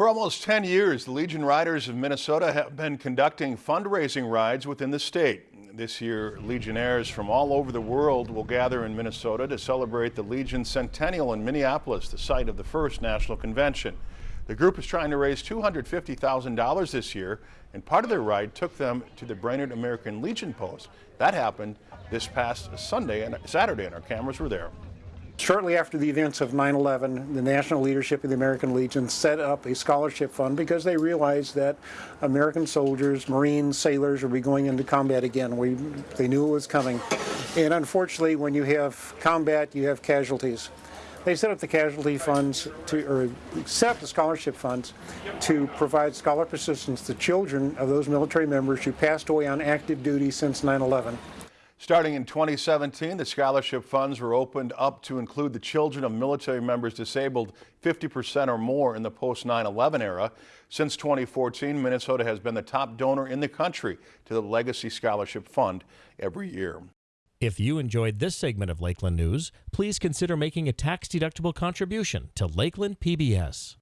For almost 10 years, the Legion Riders of Minnesota have been conducting fundraising rides within the state. This year, Legionnaires from all over the world will gather in Minnesota to celebrate the Legion Centennial in Minneapolis, the site of the first national convention. The group is trying to raise $250,000 this year, and part of their ride took them to the Brainerd American Legion Post. That happened this past Sunday and Saturday, and our cameras were there. Shortly after the events of 9-11, the national leadership of the American Legion set up a scholarship fund because they realized that American soldiers, Marines, sailors would be going into combat again. We, they knew it was coming. And unfortunately, when you have combat, you have casualties. They set up the casualty funds to, or set up the scholarship funds to provide scholarship assistance to children of those military members who passed away on active duty since 9-11. Starting in 2017, the scholarship funds were opened up to include the children of military members disabled 50% or more in the post 9-11 era. Since 2014, Minnesota has been the top donor in the country to the Legacy Scholarship Fund every year. If you enjoyed this segment of Lakeland News, please consider making a tax-deductible contribution to Lakeland PBS.